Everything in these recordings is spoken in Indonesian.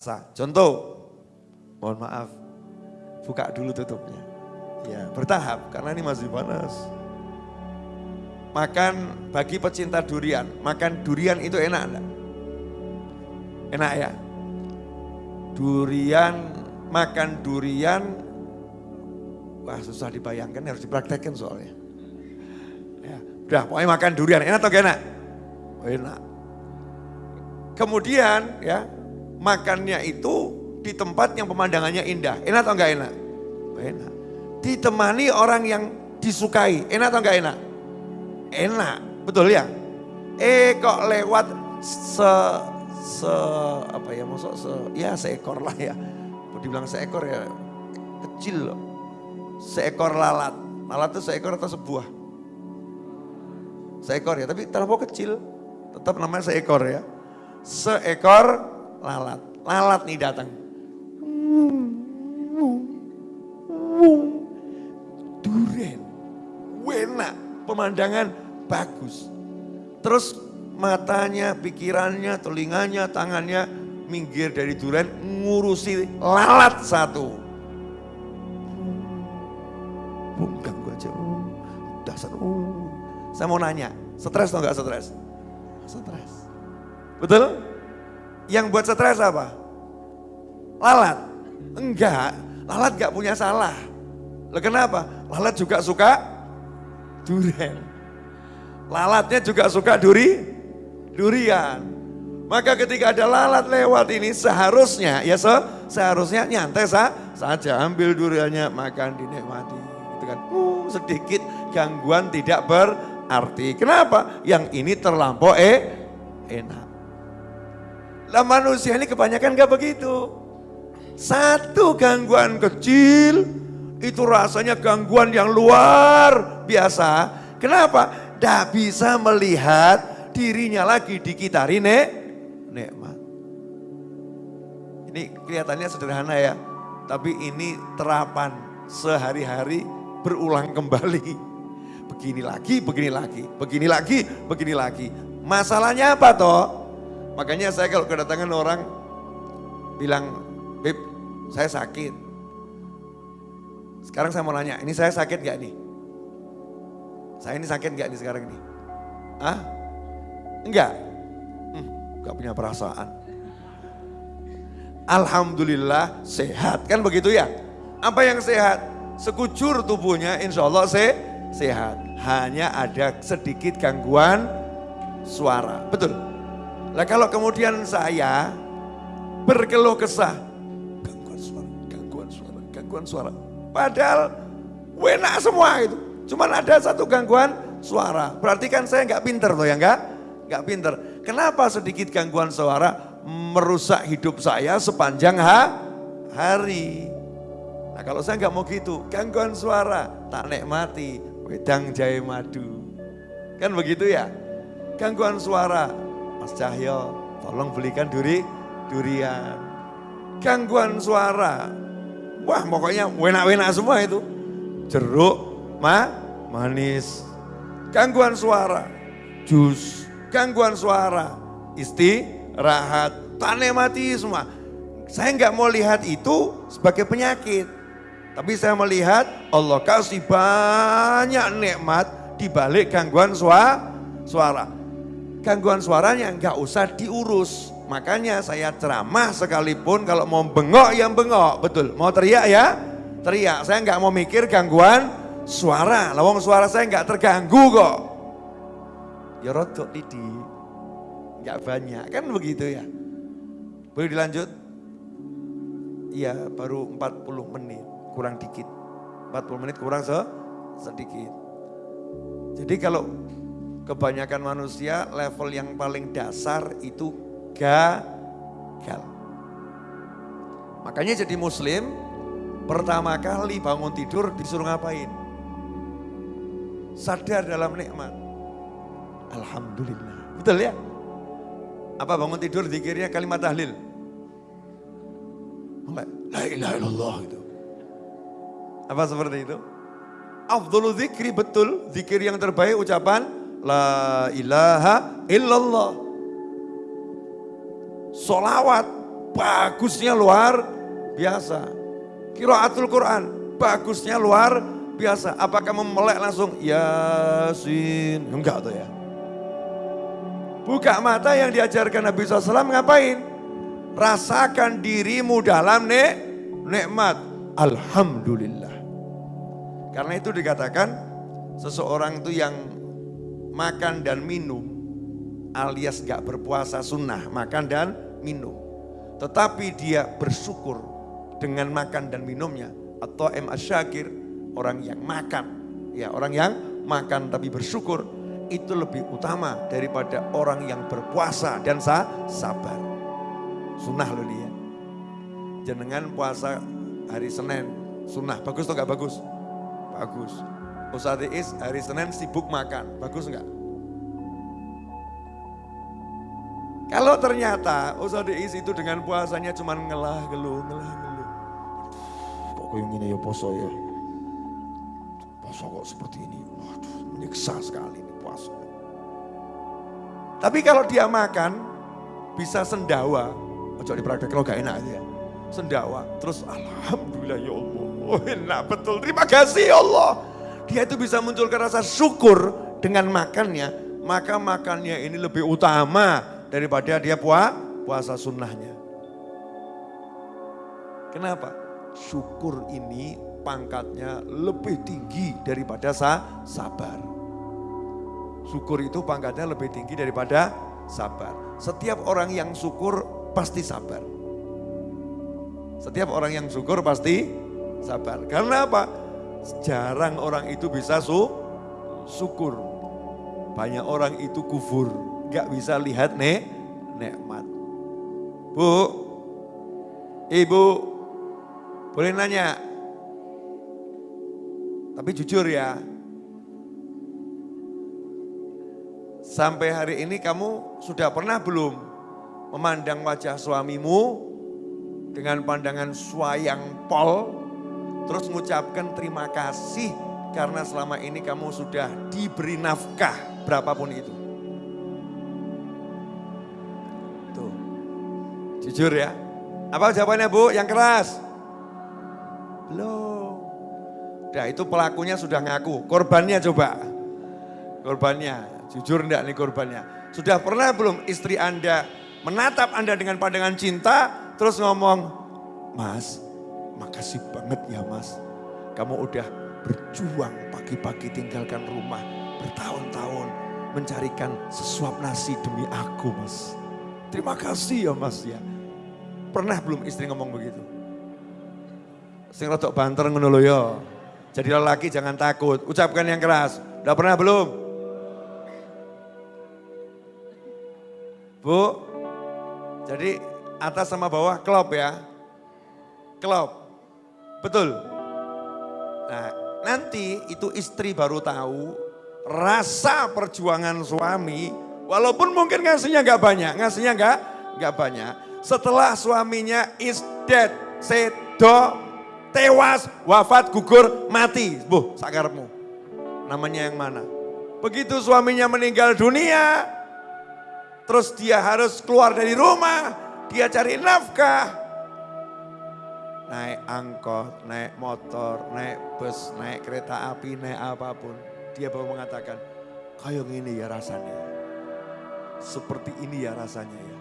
Contoh, mohon maaf, buka dulu tutupnya. Ya, bertahap karena ini masih panas. Makan bagi pecinta durian, makan durian itu enak enggak? Enak ya? Durian, makan durian, wah susah dibayangkan harus dipraktekkan soalnya. Ya, udah pokoknya makan durian, enak atau enak? Enak. Kemudian ya, makannya itu di tempat yang pemandangannya indah. Enak atau enggak enak? Enak. Ditemani orang yang disukai. Enak atau enggak enak? Enak, betul ya? Eh kok lewat se se apa ya maksud se ya seekor lah ya. Dibilang seekor ya kecil loh. Seekor lalat. Lalat itu seekor atau sebuah? Seekor ya, tapi terlalu kecil. Tetap namanya seekor ya. Seekor lalat. Lalat nih datang. Duren. Wena. Pemandangan bagus. Terus matanya, pikirannya, telinganya, tangannya minggir dari duren ngurusi lalat satu. Bung ganggu aja. Dasar. Saya mau nanya, stres atau enggak stres? Stres. Betul? Yang buat stres apa? Lalat? Enggak, lalat gak punya salah. Loh kenapa? Lalat juga suka durian. Lalatnya juga suka duri, durian. Maka ketika ada lalat lewat ini seharusnya, ya se, seharusnya nyantai sah, saja ambil duriannya makan dinikmati. Gitu kan. Uh, sedikit gangguan tidak berarti. Kenapa? Yang ini terlampau eh, enak. Lah manusia ini kebanyakan gak begitu. Satu gangguan kecil itu rasanya gangguan yang luar biasa. Kenapa? Tidak bisa melihat dirinya lagi dikitari nek, nikmat. Ini kelihatannya sederhana ya. Tapi ini terapan sehari-hari berulang kembali. Begini lagi, begini lagi, begini lagi, begini lagi. Masalahnya apa toh? Makanya saya kalau kedatangan orang bilang, Beb, saya sakit. Sekarang saya mau nanya, ini saya sakit gak nih? Saya ini sakit gak nih sekarang ini? Ah? Enggak? Hmm, gak punya perasaan. Alhamdulillah sehat, kan begitu ya? Apa yang sehat? Sekujur tubuhnya insya Allah se sehat. Hanya ada sedikit gangguan suara, betul? Lah kalau kemudian saya berkeluh kesah, gangguan suara, gangguan suara, gangguan suara. Padahal enak semua itu. Cuman ada satu gangguan suara. Berarti kan saya nggak pinter loh ya nggak? Nggak pinter. Kenapa sedikit gangguan suara merusak hidup saya sepanjang ha hari? Nah kalau saya nggak mau gitu, gangguan suara tak nikmati, wedang jahe madu. Kan begitu ya? Gangguan suara, Mas Cahyo, tolong belikan duri, durian. Gangguan suara, wah pokoknya enak-enak semua itu. Jeruk, ma, manis. Gangguan suara, jus. Gangguan suara, istirahat, tane mati semua. Saya nggak mau lihat itu sebagai penyakit. Tapi saya melihat Allah kasih banyak nikmat di balik gangguan suara. Gangguan suaranya nggak usah diurus. Makanya saya ceramah sekalipun kalau mau bengok yang bengok, betul. Mau teriak ya, teriak. Saya nggak mau mikir gangguan suara. Lawang suara saya nggak terganggu kok. Ya rodok lidi, nggak banyak kan begitu ya. Boleh dilanjut? Iya baru 40 menit, kurang dikit. 40 menit kurang se sedikit. Jadi kalau kebanyakan manusia level yang paling dasar itu gagal. Makanya jadi muslim pertama kali bangun tidur disuruh ngapain? Sadar dalam nikmat. Alhamdulillah. Betul ya? Apa bangun tidur dikirnya kalimat tahlil? La ilaha illallah itu. Apa seperti itu? Afdhulu zikri betul, zikir yang terbaik ucapan La ilaha illallah. Solawat bagusnya luar biasa. Kiraatul Quran, bagusnya luar biasa. Apakah memelek langsung Yasin? Enggak tuh ya. Buka mata yang diajarkan Nabi SAW ngapain? Rasakan dirimu dalam nek, nikmat. Alhamdulillah. Karena itu dikatakan seseorang itu yang makan dan minum alias gak berpuasa sunnah, makan dan minum. Tetapi dia bersyukur dengan makan dan minumnya. Atau M. Asyakir, orang yang makan. Ya orang yang makan tapi bersyukur itu lebih utama daripada orang yang berpuasa dan sah, sabar. Sunnah loh dia. Jenengan puasa hari Senin, sunnah. Bagus atau gak bagus? Bagus. Ustadz Is hari Senin sibuk makan, bagus nggak? Kalau ternyata Ustadz Is itu dengan puasanya cuma ngelah geluh, ngelah geluh. Kok kayak gini ya poso ya? Poso kok seperti ini, waduh menyiksa sekali ini puasa. Tapi kalau dia makan, bisa sendawa. Ojo dipraktek kalau gak enak aja. Sendawa, terus Alhamdulillah ya Allah. Oh enak betul, terima kasih ya Allah. Dia itu bisa munculkan rasa syukur dengan makannya. Maka makannya ini lebih utama daripada dia puas, puasa sunnahnya. Kenapa? Syukur ini pangkatnya lebih tinggi daripada sa sabar. Syukur itu pangkatnya lebih tinggi daripada sabar. Setiap orang yang syukur pasti sabar. Setiap orang yang syukur pasti sabar. Karena apa? Jarang orang itu bisa su syukur. Banyak orang itu kufur, gak bisa lihat nek nikmat. Bu, ibu, boleh nanya? Tapi jujur ya, Sampai hari ini kamu sudah pernah belum memandang wajah suamimu dengan pandangan swayang pol, terus mengucapkan terima kasih karena selama ini kamu sudah diberi nafkah berapapun itu. Tuh, jujur ya. Apa jawabannya bu? Yang keras? Belum. Nah itu pelakunya sudah ngaku, korbannya coba. Korbannya, Jujur enggak nih korbannya. Sudah pernah belum istri Anda menatap Anda dengan pandangan cinta, terus ngomong, Mas, makasih banget ya mas. Kamu udah berjuang pagi-pagi tinggalkan rumah bertahun-tahun mencarikan sesuap nasi demi aku mas. Terima kasih ya mas ya. Pernah belum istri ngomong begitu? Sing rotok banter ngono ya. Jadi lelaki jangan takut, ucapkan yang keras. Udah pernah belum? Bu, jadi atas sama bawah klop ya. Klop. Betul. Nah, nanti itu istri baru tahu rasa perjuangan suami, walaupun mungkin ngasihnya gak banyak, ngasihnya gak, gak banyak. Setelah suaminya is dead, sedo, tewas, wafat, gugur, mati. Bu, sakarmu. Namanya yang mana? Begitu suaminya meninggal dunia, Terus dia harus keluar dari rumah, dia cari nafkah. Naik angkot, naik motor, naik bus, naik kereta api, naik apa pun. Dia baru mengatakan, kayak gini ya rasanya. Seperti ini ya rasanya ya.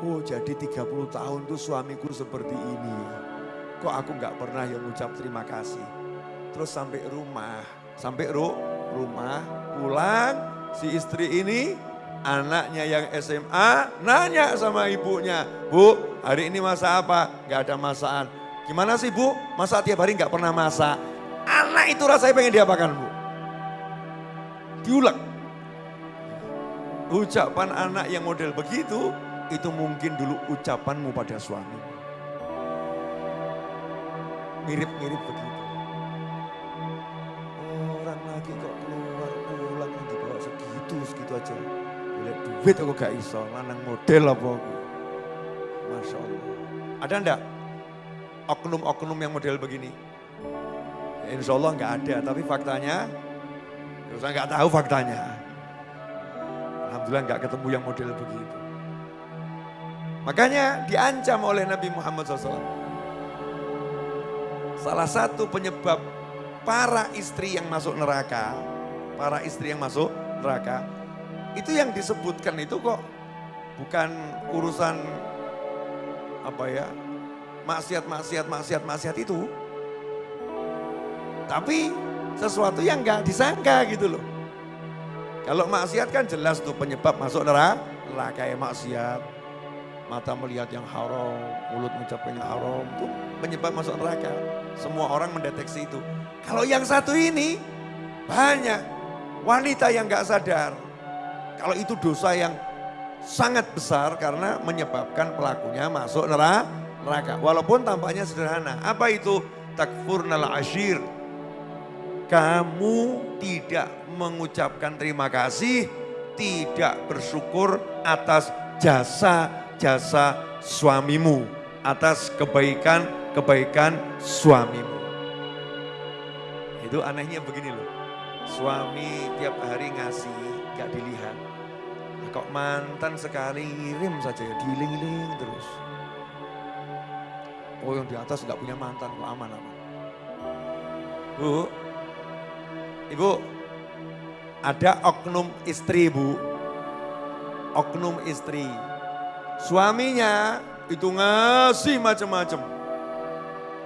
Oh jadi 30 tahun tuh suamiku seperti ini. Kok aku nggak pernah yang ngucap terima kasih. Terus sampai rumah, sampai ru, rumah, pulang si istri ini anaknya yang SMA nanya sama ibunya, Bu hari ini masak apa? Gak ada masakan. Gimana sih Bu? Masa tiap hari gak pernah masak? Anak itu rasanya pengen diapakan Bu? Diulang. Ucapan anak yang model begitu, itu mungkin dulu ucapanmu pada suami. Mirip-mirip begitu. Orang lagi kok keluar pulang dibawa segitu, segitu aja. Boleh duit aku gak iso, lanang model apa aku. Masya Allah. Ada enggak oknum-oknum yang model begini? Ya, insya Allah enggak ada, tapi faktanya, ya saya enggak tahu faktanya. Alhamdulillah enggak ketemu yang model begitu. Makanya diancam oleh Nabi Muhammad SAW. Salah satu penyebab para istri yang masuk neraka, para istri yang masuk neraka, itu yang disebutkan itu kok bukan urusan apa ya, maksiat, maksiat, maksiat, maksiat itu. Tapi sesuatu yang nggak disangka gitu loh. Kalau maksiat kan jelas tuh penyebab masuk neraka, neraka ya maksiat, mata melihat yang haram, mulut mengucapkan yang haram, itu penyebab masuk neraka. Semua orang mendeteksi itu. Kalau yang satu ini banyak wanita yang gak sadar. Kalau itu dosa yang sangat besar karena menyebabkan pelakunya masuk neraka. Walaupun tampaknya sederhana. Apa itu? Takfurnal ashir. Kamu tidak mengucapkan terima kasih, tidak bersyukur atas jasa jasa suamimu, atas kebaikan-kebaikan suamimu. Itu anehnya begini loh, suami tiap hari ngasih, gak dilihat. Kok mantan sekali ngirim saja ya, diiling-iling terus. Oh yang di atas gak punya mantan, kok aman-aman. Bu, ibu, ada oknum istri bu, oknum istri Suaminya itu ngasih macam-macam.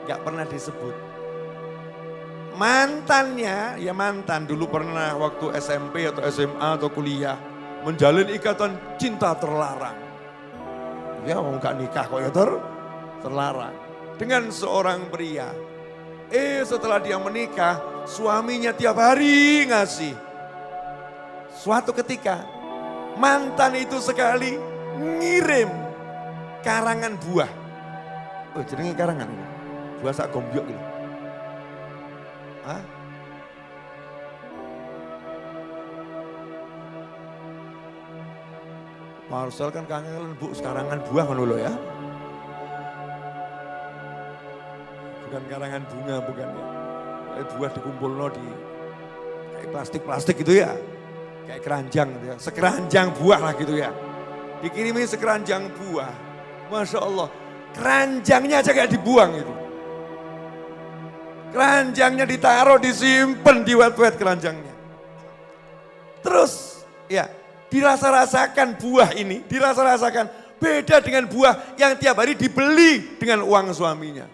Gak pernah disebut. Mantannya, ya mantan dulu pernah waktu SMP atau SMA atau kuliah. Menjalin ikatan cinta terlarang. Ya mau gak nikah kok ya ter, terlarang. Dengan seorang pria. Eh setelah dia menikah, suaminya tiap hari ngasih. Suatu ketika, mantan itu sekali ngirim karangan buah. Oh jenenge karangan ini. Buah sak gombyok ini. Hah? Marcel kan kangen bu karangan buah kan ya. Bukan karangan bunga bukan ya. Kayak buah dikumpul no di kayak plastik-plastik gitu ya. Kayak keranjang gitu ya. Sekeranjang buah lah gitu ya dikirimi sekeranjang buah. Masya Allah, keranjangnya aja gak dibuang itu. Keranjangnya ditaruh, disimpan di wet-wet keranjangnya. Terus, ya, dirasa-rasakan buah ini, dirasa-rasakan beda dengan buah yang tiap hari dibeli dengan uang suaminya.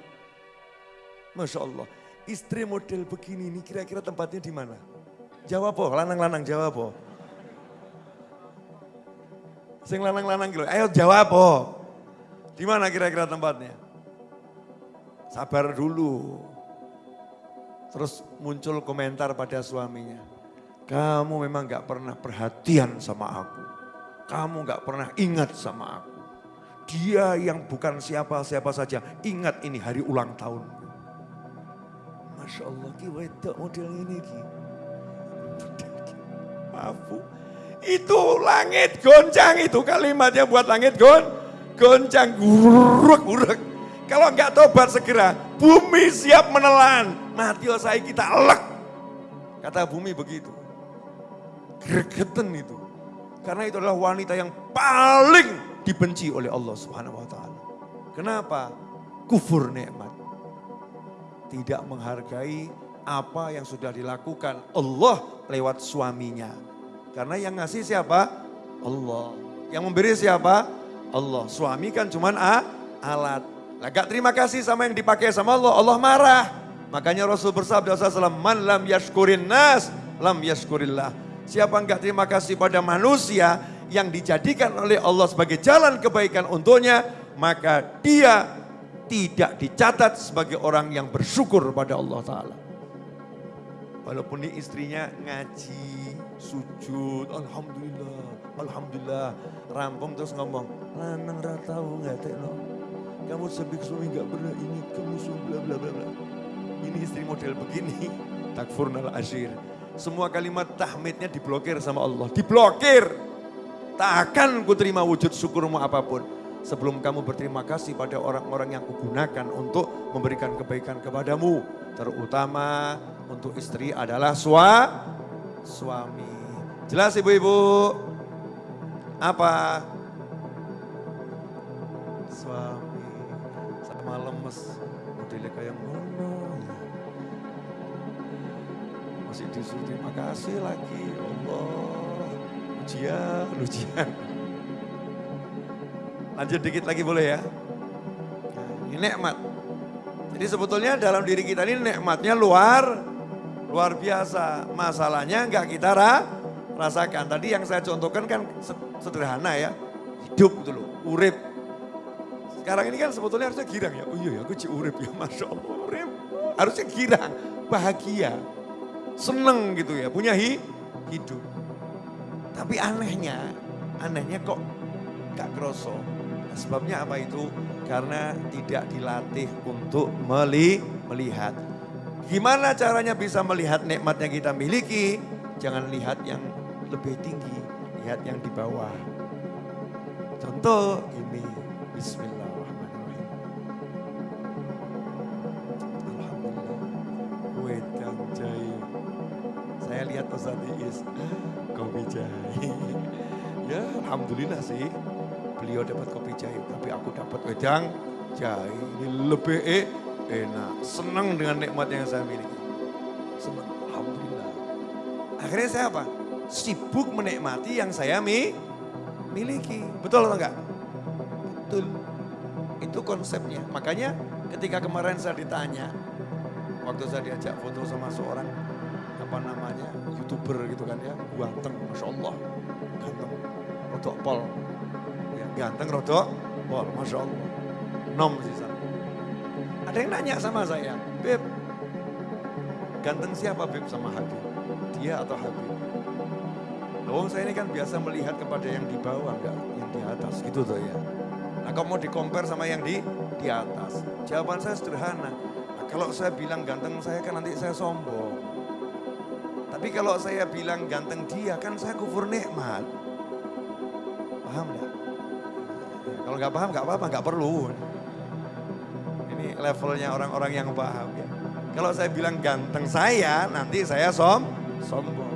Masya Allah, istri model begini ini kira-kira tempatnya di mana? Jawab po, lanang-lanang jawab po. Sing lanang-lanang gitu. Ayo jawab oh. Di mana kira-kira tempatnya? Sabar dulu. Terus muncul komentar pada suaminya. Kamu memang gak pernah perhatian sama aku. Kamu gak pernah ingat sama aku. Dia yang bukan siapa-siapa saja. Ingat ini hari ulang tahun. Masya Allah, ki wedok model ini ki. Itu langit goncang itu kalimatnya buat langit gon, goncang guruk guruk. Kalau enggak tobat segera, bumi siap menelan. Mati saya kita elek. Kata bumi begitu. Gregeten itu. Karena itu adalah wanita yang paling dibenci oleh Allah Subhanahu wa taala. Kenapa? Kufur nikmat. Tidak menghargai apa yang sudah dilakukan Allah lewat suaminya karena yang ngasih siapa? Allah. Yang memberi siapa? Allah. Suami kan cuman a, alat. Lah gak terima kasih sama yang dipakai sama Allah, Allah marah. Makanya Rasul bersabda SAW, Man lam yashkurin nas, lam yashkurillah. Siapa enggak terima kasih pada manusia yang dijadikan oleh Allah sebagai jalan kebaikan untuknya, maka dia tidak dicatat sebagai orang yang bersyukur pada Allah Ta'ala. Walaupun ini istrinya ngaji, sujud, Alhamdulillah, Alhamdulillah. Rampung terus ngomong, lanang ratau nggak tekno. Kamu sebik suami nggak pernah ingat kamu bla bla bla bla. Ini istri model begini, takfurnal asyir. Semua kalimat tahmidnya diblokir sama Allah, diblokir. Tak akan ku terima wujud syukurmu apa pun sebelum kamu berterima kasih pada orang-orang yang kugunakan untuk memberikan kebaikan kepadamu. Terutama untuk istri adalah sua, suami. Jelas ibu-ibu? Apa? lemes. Modelnya kayak ngono. Masih disuruh terima kasih lagi. Allah. Ujian, ujian. Lanjut dikit lagi boleh ya. Ini nikmat. Jadi sebetulnya dalam diri kita ini nikmatnya luar luar biasa. Masalahnya enggak kita ra, rasakan. Tadi yang saya contohkan kan sederhana ya. Hidup gitu loh, urip. Sekarang ini kan sebetulnya harusnya girang ya. Oh iya ya, aku urip ya, Masya Allah urip. Harusnya girang, bahagia, seneng gitu ya, punya hi, hidup. Tapi anehnya, anehnya kok gak kroso. Sebabnya apa itu? Karena tidak dilatih untuk meli, melihat. Gimana caranya bisa melihat nikmat yang kita miliki? Jangan lihat yang lebih tinggi, lihat yang di bawah. Contoh ini, Bismillahirrahmanirrahim. Alhamdulillah, wedang jahe. Saya lihat Ustaz Iis, kopi jahe. Ya Alhamdulillah sih, beliau dapat kopi jahe, tapi aku dapat wedang jahe. Ini lebih eh, enak, senang dengan nikmat yang saya miliki. Senang, Alhamdulillah. Akhirnya saya apa? Sibuk menikmati yang saya mi miliki. Betul atau enggak? Betul. Itu konsepnya. Makanya ketika kemarin saya ditanya, waktu saya diajak foto sama seorang apa namanya youtuber gitu kan ya, ganteng, masya Allah, ganteng, rodok pol, ganteng rodok pol, masya Allah, nom sih sana. Ada yang nanya sama saya, Beb, ganteng siapa Beb sama Habib? Dia atau Habib? Oh saya ini kan biasa melihat kepada yang di bawah enggak, yang di atas gitu tuh ya. Nah kalau mau dikompar sama yang di di atas, jawaban saya sederhana. Nah, kalau saya bilang ganteng saya kan nanti saya sombong. Tapi kalau saya bilang ganteng dia kan saya kufur nikmat. Paham enggak? Kalau nggak paham nggak apa-apa, nggak perlu. Ini levelnya orang-orang yang paham ya. Kalau saya bilang ganteng saya, nanti saya som sombong.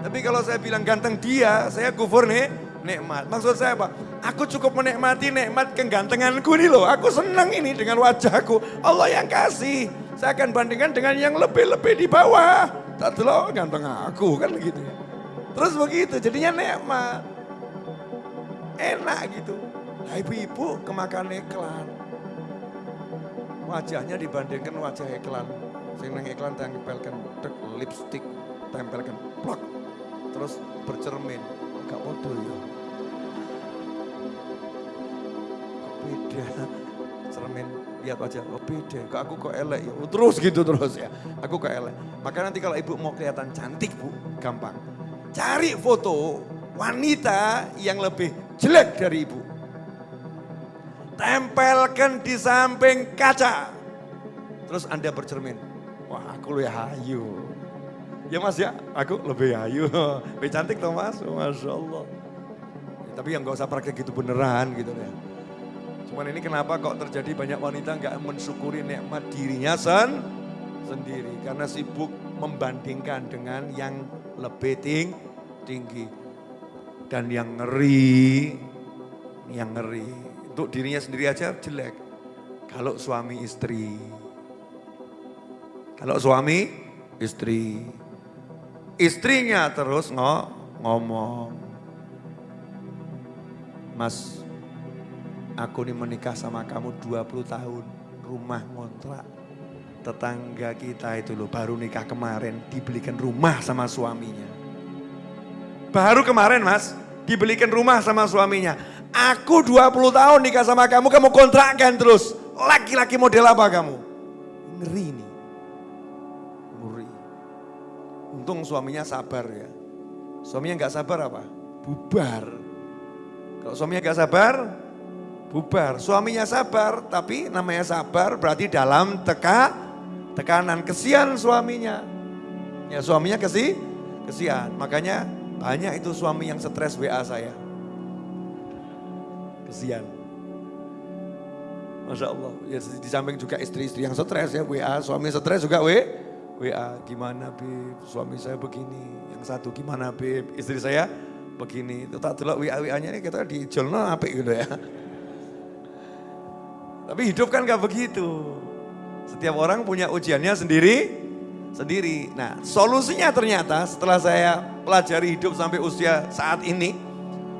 Tapi kalau saya bilang ganteng dia, saya kufur nih nikmat. Maksud saya apa? Aku cukup menikmati nikmat kegantenganku nih loh. Aku senang ini dengan wajahku. Allah yang kasih. Saya akan bandingkan dengan yang lebih-lebih di bawah. Tak loh ganteng aku kan gitu ya. Terus begitu jadinya nikmat. Enak gitu. Nah, ibu-ibu kemakan iklan. Wajahnya dibandingkan wajah iklan. Sing nang iklan tempelkan lipstick, tempelkan plak. Terus bercermin. Gak bodoh ya. Kok beda? Cermin lihat wajah, oh beda. Kok aku kok elek ya? Oh, terus gitu terus ya. Aku kok elek. Maka nanti kalau ibu mau kelihatan cantik bu, gampang. Cari foto wanita yang lebih jelek dari ibu. Tempelkan di samping kaca. Terus Anda bercermin. Wah aku lebih hayu. Ya mas ya, aku lebih hayu. Lebih cantik toh mas, Masya Allah. Ya, tapi yang gak usah praktek gitu beneran gitu ya. Cuman ini kenapa kok terjadi banyak wanita nggak mensyukuri nikmat dirinya sen sendiri. Karena sibuk membandingkan dengan yang lebih ting tinggi. Dan yang ngeri, yang ngeri. Untuk dirinya sendiri aja jelek. Kalau suami istri. Kalau suami istri. Istrinya terus ngo, ngomong. Mas, aku nih menikah sama kamu 20 tahun. Rumah ngontrak. Tetangga kita itu loh baru nikah kemarin dibelikan rumah sama suaminya. Baru kemarin mas, dibelikan rumah sama suaminya. Aku 20 tahun nikah sama kamu, kamu kontrakkan terus. Laki-laki model apa kamu? Ngeri nih. Ngeri. Untung suaminya sabar ya. Suaminya nggak sabar apa? Bubar. Kalau suaminya nggak sabar, bubar. Suaminya sabar, tapi namanya sabar berarti dalam teka, tekanan. Kesian suaminya. Ya suaminya kesi, kesian. Makanya banyak itu suami yang stres WA saya. Kesian. Masya Allah. Ya, di samping juga istri-istri yang stres ya WA. Suami stres juga we, WA. Gimana Bib, suami saya begini. Yang satu gimana Bib, istri saya begini. Itu tak dulu WA-WA-nya ini kita di jolno apa gitu ya. Tapi hidup kan gak begitu. Setiap orang punya ujiannya sendiri, sendiri. Nah solusinya ternyata setelah saya pelajari hidup sampai usia saat ini,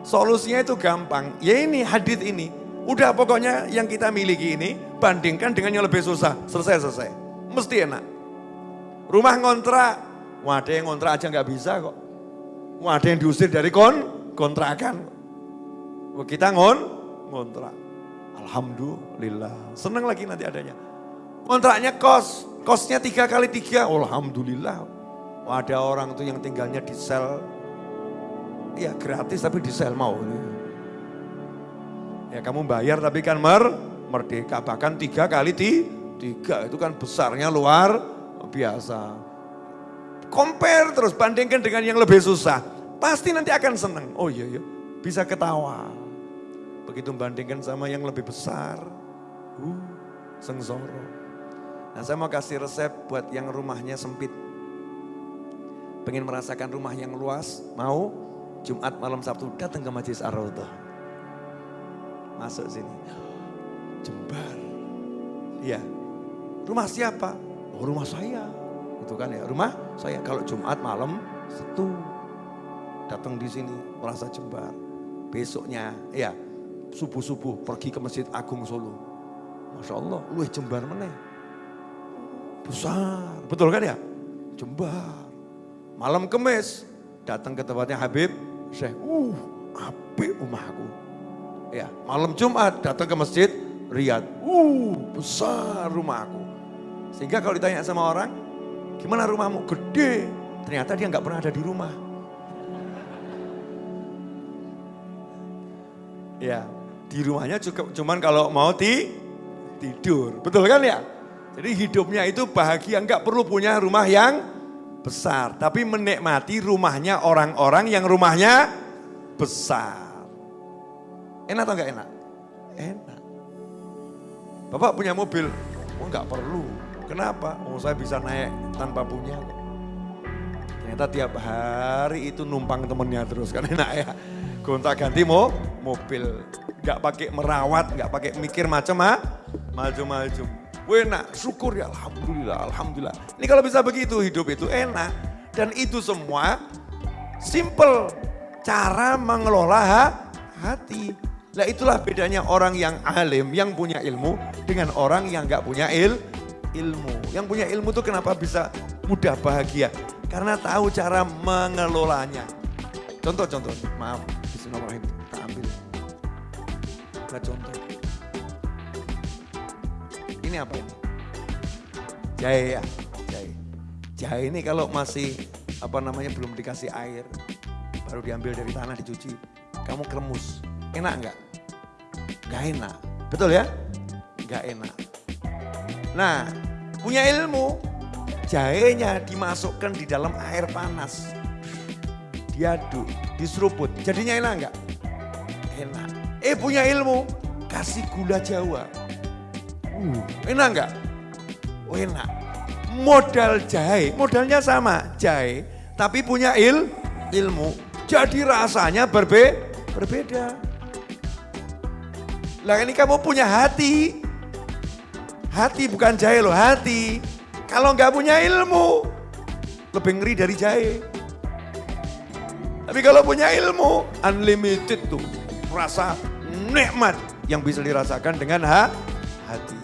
solusinya itu gampang. Ya ini hadith ini, udah pokoknya yang kita miliki ini bandingkan dengan yang lebih susah. Selesai-selesai, mesti enak. Rumah ngontrak, wadah yang ngontrak aja nggak bisa kok. Wadah yang diusir dari kon, kontrakan. Kita ngon, ngontrak. Alhamdulillah, senang lagi nanti adanya. Kontraknya kos, kosnya tiga kali tiga, Alhamdulillah. Ada orang tuh yang tinggalnya di sel, ya gratis tapi di sel mau. Ya kamu bayar tapi kan mer, merdeka, bahkan tiga kali ti, tiga itu kan besarnya luar biasa. Compare terus, bandingkan dengan yang lebih susah. Pasti nanti akan senang. Oh iya iya, bisa ketawa. Begitu bandingkan sama yang lebih besar, uh, sengsoro. Nah saya mau kasih resep buat yang rumahnya sempit. Pengen merasakan rumah yang luas, mau Jumat malam Sabtu datang ke Majlis ar Masuk sini. Jembar. Iya. Rumah siapa? Oh rumah saya. Itu kan ya, rumah saya. Kalau Jumat malam Sabtu datang di sini merasa jembar. Besoknya, ya subuh-subuh pergi ke Masjid Agung Solo. Masya Allah, lu jembar mana? Besar, betul kan ya? Jembar. Malam kemis, datang ke tempatnya Habib, Syekh, uh, api rumahku. Ya, malam Jumat datang ke masjid Riyad, uh, besar rumahku. Sehingga kalau ditanya sama orang, gimana rumahmu? Gede. Ternyata dia nggak pernah ada di rumah. Ya, di rumahnya cukup cuman kalau mau ti, tidur. Betul kan ya? Jadi hidupnya itu bahagia, enggak perlu punya rumah yang besar. Tapi menikmati rumahnya orang-orang yang rumahnya besar. Enak atau enggak enak? Enak. Bapak punya mobil? Oh enggak perlu. Kenapa? Oh saya bisa naik tanpa punya. Ternyata tiap hari itu numpang temennya terus kan enak ya. Gonta ganti mau mobil. Enggak pakai merawat, enggak pakai mikir macam-macam. Maju-maju enak, syukur ya Alhamdulillah, Alhamdulillah. Ini kalau bisa begitu hidup itu enak. Dan itu semua simple cara mengelola hati. Nah itulah bedanya orang yang alim, yang punya ilmu dengan orang yang nggak punya il, ilmu. Yang punya ilmu itu kenapa bisa mudah bahagia? Karena tahu cara mengelolanya. Contoh-contoh, maaf, Bismillahirrahmanirrahim, kita ambil. Nah contoh. Ini apa ini? Jahe ya, jahe. Jahe ini kalau masih apa namanya belum dikasih air, baru diambil dari tanah dicuci, kamu kremus. Enak enggak? Enggak enak. Betul ya? Enggak enak. Nah, punya ilmu, jahenya dimasukkan di dalam air panas. Diaduk, diseruput. Jadinya enak enggak? Enak. Eh punya ilmu, kasih gula jawa Uh, enak enggak? Oh enak. Modal jahe, modalnya sama, jahe. Tapi punya il, ilmu. Jadi rasanya berbe, berbeda. Lah ini kamu punya hati. Hati bukan jahe loh, hati. Kalau nggak punya ilmu, lebih ngeri dari jahe. Tapi kalau punya ilmu, unlimited tuh. Rasa nikmat yang bisa dirasakan dengan ha, hati.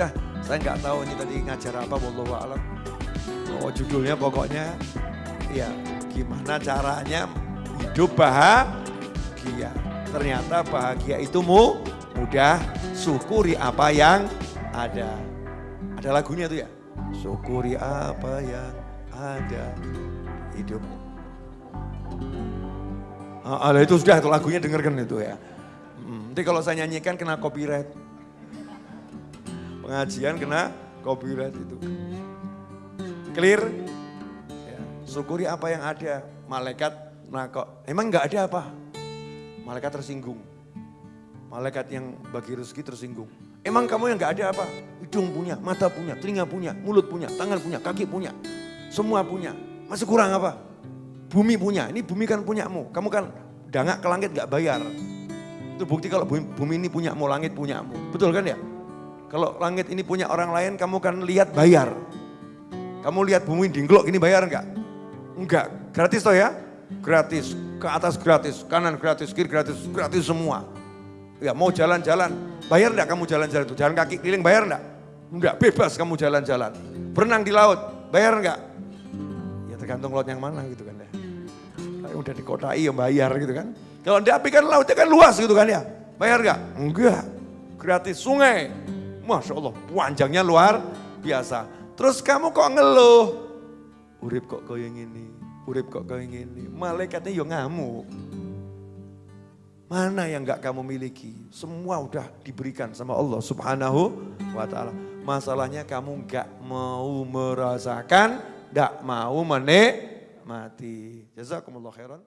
Udah, saya nggak tahu ini tadi ngajar apa, wallahu alam. Oh judulnya pokoknya, ya gimana caranya hidup bahagia. Ternyata bahagia itu mu, mudah, syukuri apa yang ada. Ada lagunya tuh ya, syukuri apa yang ada hidup. Ah, itu sudah itu lagunya dengarkan itu ya. Hmm, nanti kalau saya nyanyikan kena copyright pengajian kena copyright itu. Clear? Ya, syukuri apa yang ada. Malaikat nah kok emang nggak ada apa? Malaikat tersinggung. Malaikat yang bagi rezeki tersinggung. Emang kamu yang nggak ada apa? Hidung punya, mata punya, telinga punya, mulut punya, tangan punya, kaki punya. Semua punya. Masih kurang apa? Bumi punya. Ini bumi kan punyamu. Kamu kan dangak ke langit nggak bayar. Itu bukti kalau bumi, ini punyamu, langit punyamu. Betul kan ya? Kalau langit ini punya orang lain, kamu kan lihat bayar. Kamu lihat bumi dingklok ini bayar enggak? Enggak, gratis toh ya? Gratis, ke atas gratis, kanan gratis, kiri gratis, gratis semua. Ya mau jalan-jalan, bayar enggak kamu jalan-jalan itu? Jalan kaki keliling bayar enggak? Enggak, bebas kamu jalan-jalan. Berenang di laut, bayar enggak? Ya tergantung laut yang mana gitu kan ya. Kayak udah dikotai ya bayar gitu kan. Kalau di api kan lautnya kan luas gitu kan ya. Bayar enggak? Enggak, gratis. Sungai, Masya Allah, panjangnya luar biasa. Terus kamu kok ngeluh? Urip kok kau yang ini, urip kok kau yang ini. Malaikatnya yo ngamuk. Mana yang gak kamu miliki? Semua udah diberikan sama Allah subhanahu wa ta'ala. Masalahnya kamu gak mau merasakan, gak mau menikmati. Jazakumullah khairan.